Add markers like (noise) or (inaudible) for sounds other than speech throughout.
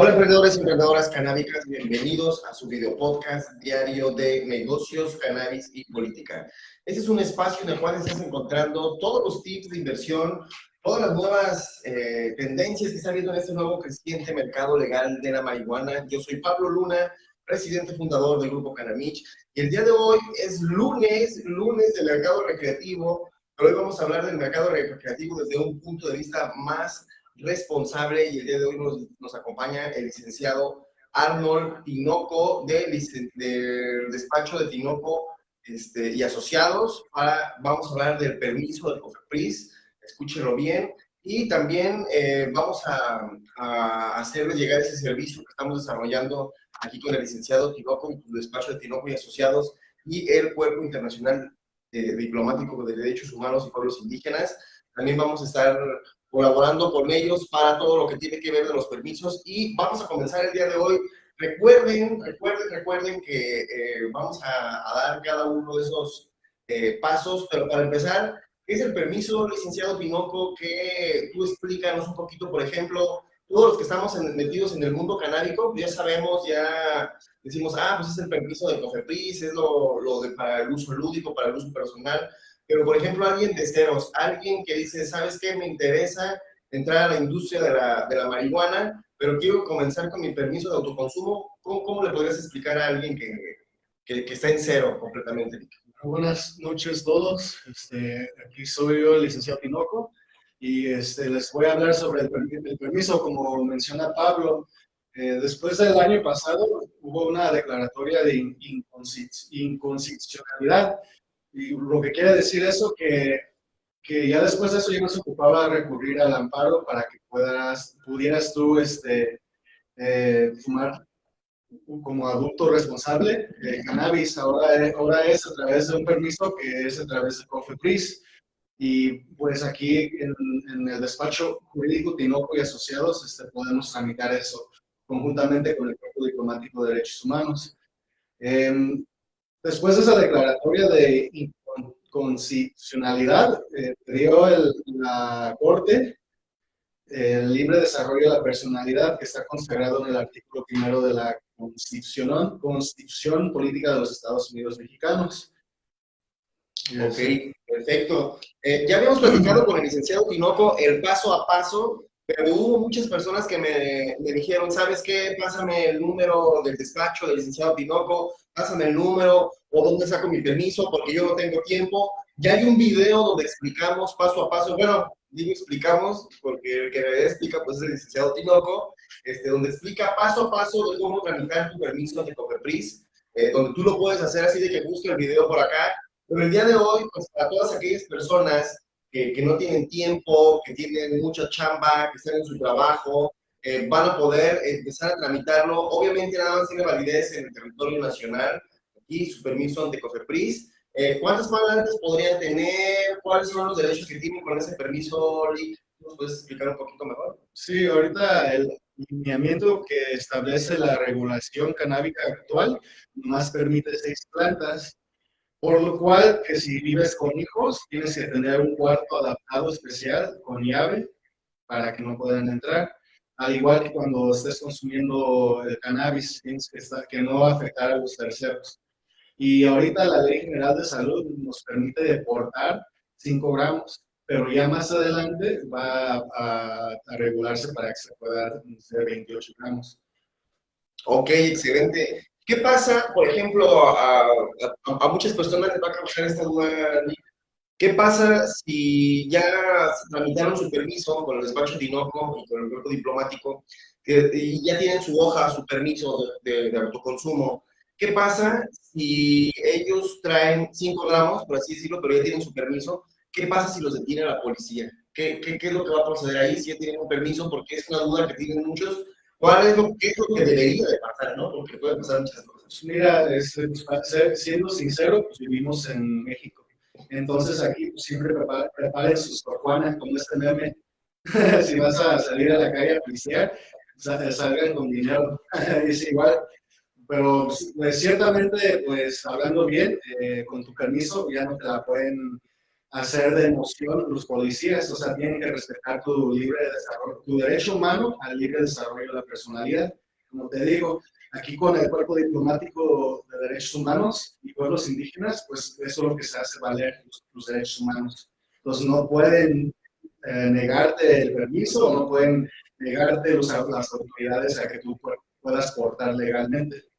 Hola emprendedores y emprendedoras canábicas, bienvenidos a su video podcast diario de negocios, cannabis y política. Este es un espacio en el cual estás encontrando todos los tips de inversión, todas las nuevas eh, tendencias que está habiendo en este nuevo creciente mercado legal de la marihuana. Yo soy Pablo Luna, presidente fundador del Grupo Canamich, y el día de hoy es lunes, lunes del mercado recreativo, pero hoy vamos a hablar del mercado recreativo desde un punto de vista más responsable y el día de hoy nos, nos acompaña el licenciado Arnold Tinoco del, despacho de Tinoco este, y asociados. Para, vamos a hablar del permiso del COFEPRIS, escúchenlo bien, y también eh, vamos a, a, llegar ese servicio que estamos desarrollando aquí con el licenciado Tinoco, el despacho de Tinoco y asociados, y el Cuerpo Internacional eh, Diplomático de Derechos Humanos y Pueblos Indígenas. También vamos a estar colaborando con ellos para todo lo que tiene que ver de los permisos y vamos a comenzar el día de hoy. Recuerden, recuerden, recuerden que eh, vamos a, dar cada uno de esos eh, pasos, pero para empezar, ¿qué es el permiso, licenciado Pinoco? Que tú explícanos un poquito, por ejemplo, todos los que estamos metidos en el mundo canábico, ya sabemos, ya decimos, ah, pues es el permiso de COFEPRIS, es lo, lo de, para el uso lúdico, para el uso personal, pero, por ejemplo, alguien de ceros, alguien que dice, ¿sabes qué? Me interesa entrar a la industria de la, de la marihuana, pero quiero comenzar con mi permiso de autoconsumo. ¿Cómo, cómo le podrías explicar a alguien que, que, que está en cero completamente? Buenas noches a todos. Este, aquí soy yo, el licenciado Tinoco, y este, les voy a hablar sobre el, el permiso, como menciona Pablo. Eh, después del año pasado hubo una declaratoria de inconstitucionalidad y lo que quiere decir eso, que, que ya después de eso ya no se ocupaba recurrir al amparo para que puedas, pudieras tú este, eh, fumar como adulto responsable el cannabis. Ahora, ahora es a través de un permiso que es a través de COFEPRIS. Y pues aquí en, en, el despacho jurídico Tinoco y Asociados este, podemos tramitar eso conjuntamente con el Cuerpo Diplomático de Derechos Humanos. Eh, Después de esa declaratoria de inconstitucionalidad, eh, dio la Corte el libre desarrollo de la personalidad que está consagrado en el artículo primero de la Constitución, Constitución Política de los Estados Unidos Mexicanos. Ok, perfecto. Eh, ya habíamos platicado con el licenciado Tinoco el paso a paso, pero hubo muchas personas que me, me dijeron, ¿sabes qué? Pásame el número del despacho del licenciado Tinoco, pásame el número o dónde saco mi permiso porque yo no tengo tiempo. Ya hay un video donde explicamos paso a paso, bueno, digo explicamos porque el que me explica pues es el licenciado Tinoco, este, donde explica paso a paso de cómo tramitar tu permiso de COFEPRIS, eh, donde tú lo puedes hacer así de que busque el video por acá. Pero el día de hoy, pues para todas aquellas personas que, que no tienen tiempo, que tienen mucha chamba, que están en su trabajo, eh, van a poder empezar a tramitarlo. Obviamente nada más tiene validez en el territorio nacional y su permiso ante COFEPRIS. Eh, ¿Cuántos pagantes podrían tener? ¿Cuáles son los derechos que tienen con ese permiso? ¿Nos puedes explicar un poquito mejor? Sí, ahorita el lineamiento que establece la regulación canábica actual más permite seis plantas, por lo cual que si vives con hijos tienes que tener un cuarto adaptado especial con llave para que no puedan entrar al igual que cuando estés consumiendo el cannabis, que, no va a afectar a los terceros. Y ahorita la Ley General de Salud nos permite deportar 5 gramos, pero ya más adelante va a, regularse para que se pueda hacer 28 gramos. Ok, excelente. ¿Qué pasa, por ejemplo, a, a muchas personas les va a causar esta duda, ¿Qué pasa si ya tramitaron su permiso con el despacho de Tinoco y con el cuerpo diplomático y ya tienen su hoja, su permiso de, autoconsumo? ¿Qué pasa si ellos traen 5 gramos, por así decirlo, pero ya tienen su permiso? ¿Qué pasa si los detiene la policía? ¿Qué, qué, qué es lo que va a proceder ahí si ya tienen un permiso? Porque es una duda que tienen muchos. ¿Cuál es lo, qué es lo que debería de pasar, no? Porque puede pasar muchas cosas. Mira, siendo sincero, pues vivimos en México entonces aquí pues, siempre preparen, sus torjuanas como este meme. (laughs) si vas a salir a la calle a policiar, salgan con dinero. (laughs) es igual. Pero pues, ciertamente, pues hablando bien, eh, con tu permiso, ya no te la pueden hacer de emoción los policías, o sea, tienen que respetar tu libre desarrollo, tu derecho humano al libre desarrollo de la personalidad. Como te digo, aquí con el cuerpo diplomático de derechos humanos y pueblos indígenas, pues eso es lo que se hace valer los, derechos humanos. Entonces no pueden eh, negarte el permiso no pueden negarte los, las autoridades a que tú puedas portar legalmente.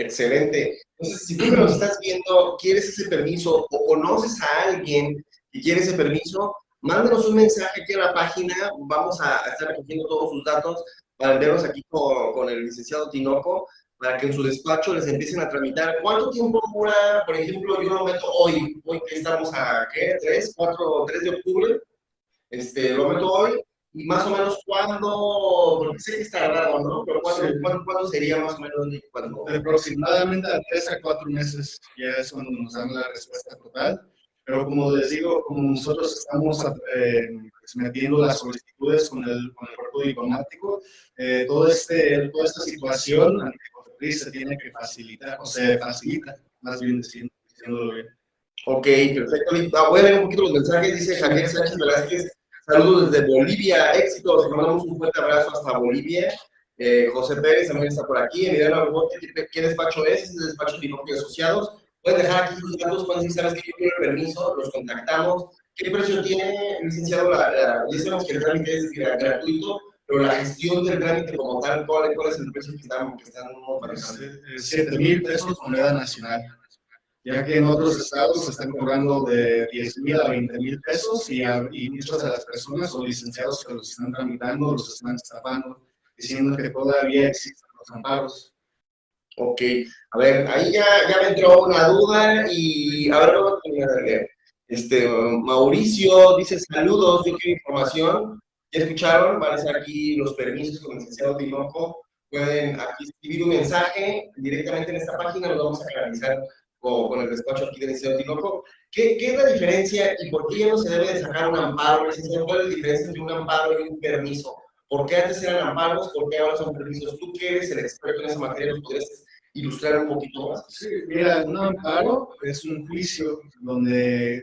Excelente. Entonces, si tú nos estás viendo, quieres ese permiso o conoces a alguien que quiere ese permiso, mándanos un mensaje aquí a la página. Vamos a estar recogiendo todos sus datos para verlos aquí con, con, el licenciado Tinoco para que en su despacho les empiecen a tramitar. ¿Cuánto tiempo dura, por ejemplo, yo lo meto hoy, hoy que estamos a, ¿qué? ¿3, 4, 3 de octubre? Este, lo meto hoy, y más o menos cuándo, porque sé que está raro, ¿no? Pero ¿cuándo, sería más o menos? Cuando... Aproximadamente a tres a cuatro meses ya es cuando nos dan la respuesta total. Pero como les digo, como nosotros estamos eh, pues, metiendo las solicitudes con el, con el cuerpo diplomático, eh, todo este, toda esta situación se tiene que facilitar, o se facilita, más bien diciéndolo bien. Ok, perfecto. Voy a un poquito los mensajes. Dice Javier Sánchez Velázquez, Saludos desde Bolivia, éxitos, mandamos un fuerte abrazo hasta Bolivia. Eh, José Pérez también está por aquí. Emiliano Arbote, ¿qué despacho es? Es el despacho de y Asociados. Pueden dejar aquí sus datos cuando si sabes que yo quiero el permiso, los contactamos. ¿Qué precio tiene, licenciado? La, la, ya que el trámite es gratuito, pero la gestión del trámite como tal, ¿cuál, cuál es el precio que están, que están manejando? 7 mil pesos moneda nacional ya que en otros estados se están cobrando de 10 mil a 20 mil pesos y, y, muchas de las personas o licenciados que los están tramitando los están estafando, diciendo que todavía existen los amparos. Ok, a ver, ahí ya, ya me entró una duda y a ver, este, Mauricio dice saludos, yo quiero información, ya escucharon, van a estar aquí los permisos con el licenciado Tinoco, pueden aquí escribir un mensaje directamente en esta página, lo vamos a canalizar con el despacho aquí del Liceo Tinoco. ¿Qué, ¿Qué, es la diferencia y por qué no se debe de sacar un amparo? ¿Cuál es la diferencia entre un amparo y un permiso? ¿Por qué antes eran amparos? ¿Por qué ahora son permisos? Tú que eres el experto en esa materia, ¿nos podrías ilustrar un poquito más? Sí, mira, un amparo es un juicio donde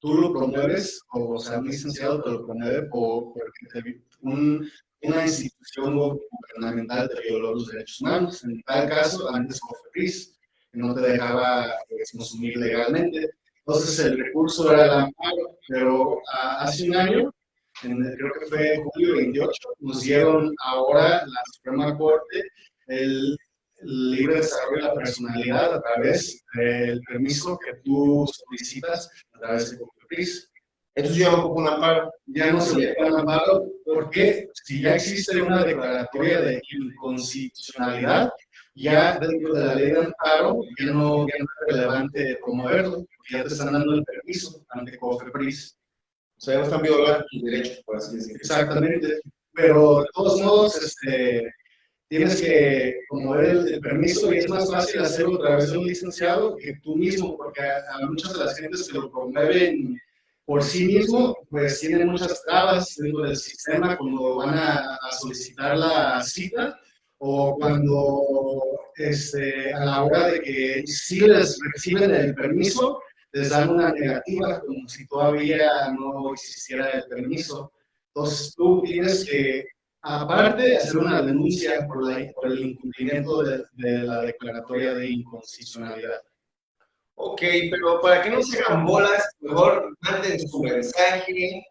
tú lo promueves, o sea, un licenciado te lo promueve por, porque un, una institución gubernamental te violó los derechos humanos. En tal caso, antes FEPRIS no te dejaba pues, consumir legalmente. Entonces el recurso era el amparo, pero hace un año, creo que fue julio 28, nos dieron ahora la Suprema Corte el, libre desarrollo de la personalidad a través del permiso que tú solicitas a través de COFEPRIS. Entonces ya no un amparo. Ya no se le un amparo porque si ya existe una declaratoria de inconstitucionalidad, ya dentro de la ley de amparo ya no, es relevante promoverlo, porque ya te están dando el permiso ante COFEPRIS. O sea, ya no están violando tus derechos, por así decirlo. Exactamente, pero de todos modos, este, tienes que promover el, permiso y es más fácil hacerlo a través de un licenciado que tú mismo, porque a, muchas de las gentes que lo promueven por sí mismo, pues tienen muchas trabas dentro del sistema cuando van a solicitar la cita o cuando este, a la hora de que si les reciben el permiso, les dan una negativa, como si todavía no existiera el permiso. Entonces tú tienes que, aparte, hacer una denuncia por, por el incumplimiento de, de, la declaratoria de inconstitucionalidad. Ok, pero para que no se hagan bolas, mejor manden su mensaje,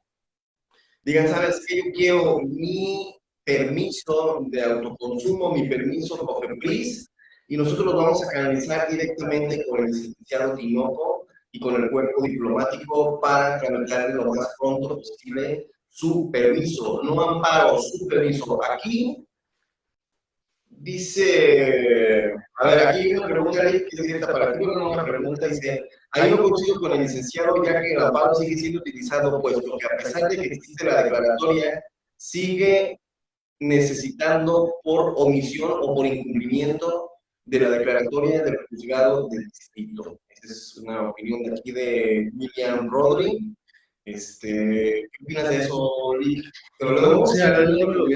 digan, ¿sabes qué? Yo quiero mi permiso de autoconsumo, mi permiso COFEPRIS, y nosotros lo vamos a canalizar directamente con el licenciado Tinoco y con el cuerpo diplomático para tramitarle lo más pronto posible su permiso, no amparo, su permiso. Aquí dice, a ver, aquí hay una pregunta que es directa para ti, una pregunta dice, ahí no coincido con el licenciado ya que el amparo sigue siendo utilizado, puesto que a pesar de que existe la declaratoria, sigue necesitando por omisión o por incumplimiento de la declaratoria del juzgado del distrito. Esa es una opinión de aquí de William Rodri. Este, ¿Qué opinas de eso, Lee? Pero luego,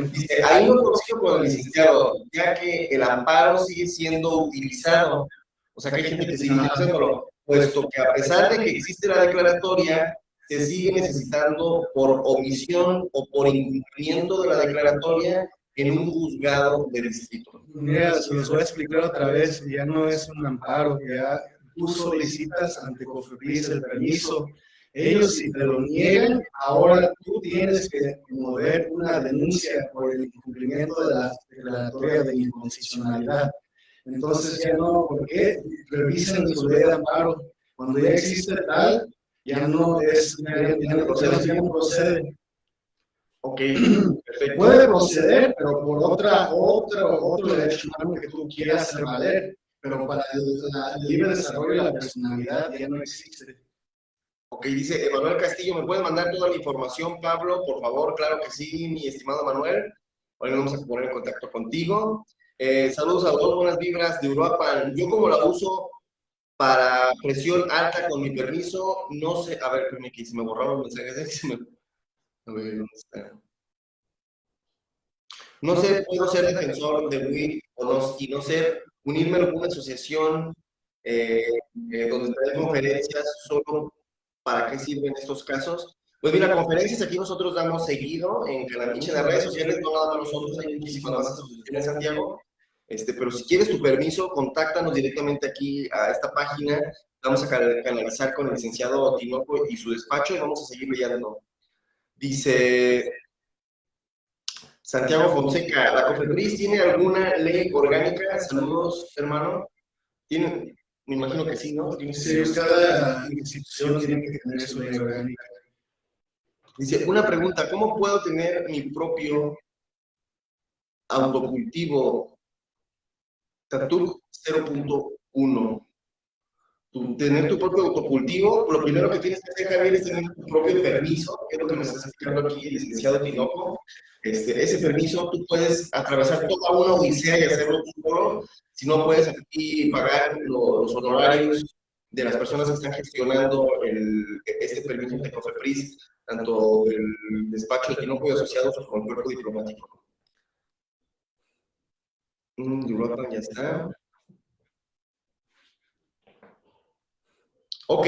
dice, ahí no consigo con el licenciado, ya que el amparo sigue siendo utilizado. O sea, que hay gente que sigue utilizándolo, puesto que a pesar de que existe la declaratoria, se sigue necesitando por omisión o por incumplimiento de la declaratoria en un juzgado de distrito. Mira, se los voy a explicar otra vez, ya no es un amparo, ya tú solicitas ante COFEPRIS el permiso, ellos si te lo niegan, ahora tú tienes que mover una denuncia por el incumplimiento de la declaratoria de inconstitucionalidad. Entonces ya no, ¿por qué? Revisen su ley de amparo. Cuando ya existe tal, ya no es, ya, procede. Ok, perfecto. Puede proceder, pero por otra, otro, otro derecho que tú quieras hacer valer, pero para el, libre desarrollo de la personalidad ya no existe. Ok, dice Emanuel Castillo, ¿me puedes mandar toda la información, Pablo? Por favor, claro que sí, mi estimado Manuel. Hoy vamos a poner en contacto contigo. Eh, saludos a todos, buenas vibras de Europa. Yo como la uso para presión alta con mi permiso, no sé, a ver, espérame que se me borraron los mensajes, (laughs) a ver, ¿dónde está? No sé, puedo ser defensor de WIC o no, y no ser, unirme a una asociación eh, eh, donde trae conferencias solo para qué sirven estos casos. Pues mira, conferencias aquí nosotros damos seguido en Canamiche, en las redes sociales, no nada nosotros, hay muchísimas más asociaciones en Santiago, este, pero si quieres tu permiso, contáctanos directamente aquí a esta página. Vamos a canalizar con el licenciado Tinoco y su despacho y vamos a seguir leyendo. Dice Santiago Fonseca, ¿la COFEPRIS tiene alguna ley orgánica? Saludos, hermano. ¿Tiene? Me imagino que sí, ¿no? Sí, cada institución tiene que tener su ley orgánica. Dice, una pregunta, ¿cómo puedo tener mi propio autocultivo TATUC 0.1. Tener tu propio autocultivo, lo primero que tienes que hacer, es tener tu propio permiso, que es lo que me está explicando aquí el licenciado Tinoco. Este, ese permiso tú puedes atravesar toda una odisea y hacerlo tú solo, si no puedes aquí pagar los, honorarios de las personas que están gestionando el, este permiso de COFEPRIS, tanto el despacho de Tinoco y asociados como el cuerpo diplomático. Europa ya está. Ok,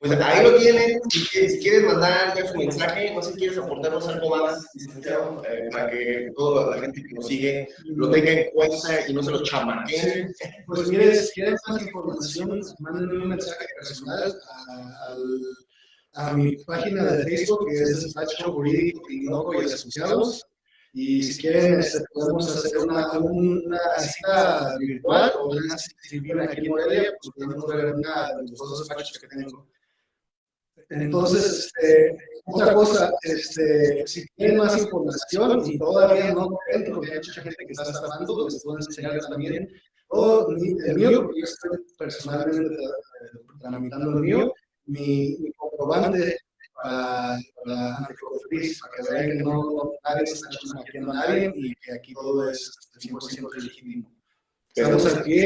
pues ahí lo tienen. Si, quieres mandar ya su mensaje, no si quieres aportarnos algo más, eh, para que toda la gente que nos sigue lo tenga en cuenta y no se lo chamaqueen. Pues mire, si quieres más información, mándenme un mensaje personal a, mi página de Facebook, que es Despacho Jurídico y Asociados. Y si quieren, podemos hacer una, una cita virtual o una si viven aquí en Morelia, pues podemos ver una de los dos despachos que tengo. Entonces, este, otra cosa, este, si quieren más información y todavía no creen, porque hay mucha gente que está estafando, les puedo enseñar también, o el mío, porque yo estoy personalmente tramitando el mío, mi, mi comprobante para, para, para que vean que no, nadie se está chamaqueando a nadie y que aquí todo es 100% legítimo. Estamos aquí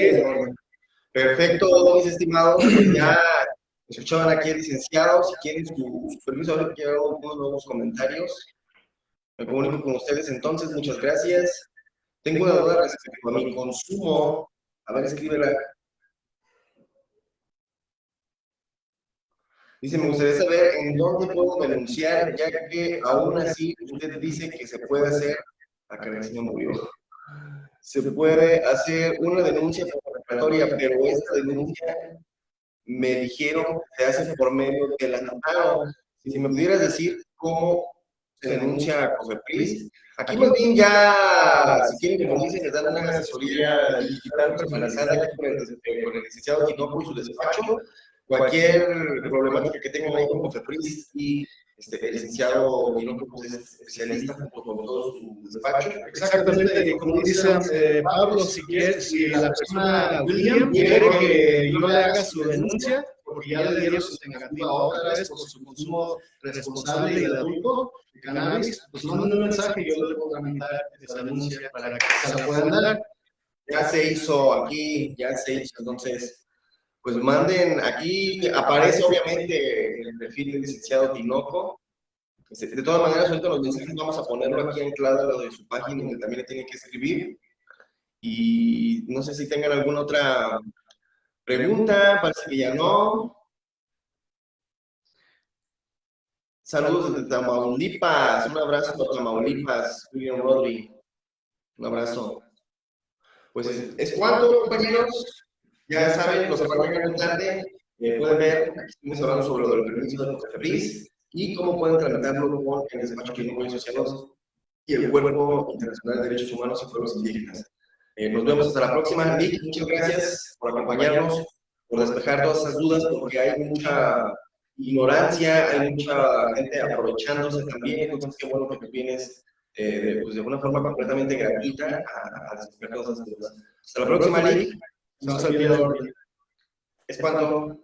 Perfecto, mis estimados. Ya escuchaban aquí el licenciado. Si quieren su, permiso, ahora quiero unos nuevos comentarios. Me comunico con ustedes entonces. Muchas gracias. Tengo una duda respecto a mi consumo. A ver, escríbela. Dice, me gustaría saber en dónde puedo denunciar, ya que aún así usted dice que se puede hacer, el señor murió, se puede hacer una denuncia preparatoria, pero esta denuncia me dijeron se hace por medio del amparo. Si me pudieras decir cómo se denuncia a COFEPRIS, aquí más bien ya, si quieren que nos dicen, les dan una asesoría digital personalizada con el, con el licenciado Tinoco y su despacho, cualquier problemática que tengan ahí con COFEPRIS y este, el licenciado Minoco pues, es especialista junto con todo su despacho. Exactamente, como dice eh, Pablo, si, quiere, si la persona William quiere que yo le haga su denuncia, porque ya le dieron su negativa otra vez por su consumo responsable y adulto de cannabis, pues manden un mensaje y yo le puedo tramitar esa denuncia para que se la puedan dar. Ya se hizo aquí, ya se hizo, entonces pues manden, aquí aparece obviamente el perfil del licenciado Tinoco. Este, de todas maneras, ahorita los mensajes vamos a ponerlo aquí anclado lo de su página, donde también le tienen que escribir. Y no sé si tengan alguna otra pregunta, parece que ya no. Saludos desde Tamaulipas. Un abrazo para Tamaulipas. William Rodri. Un abrazo. Pues es, es cuanto, compañeros. Ya saben, los que van a tarde, eh, pueden ver, aquí estamos hablando sobre lo del permiso de Cofepris y cómo pueden tramitarlo con el despacho clínico y asociados y el Cuerpo Internacional de Derechos Humanos y Pueblos Indígenas. Eh, nos vemos hasta la próxima. Nick, muchas gracias por acompañarnos, por despejar todas esas dudas, porque hay mucha ignorancia, hay mucha gente aprovechándose también, entonces qué bueno que tú vienes eh, pues de una forma completamente gratuita a, a despejar todas esas dudas. Hasta la próxima, Nick. No se olviden. Es cuando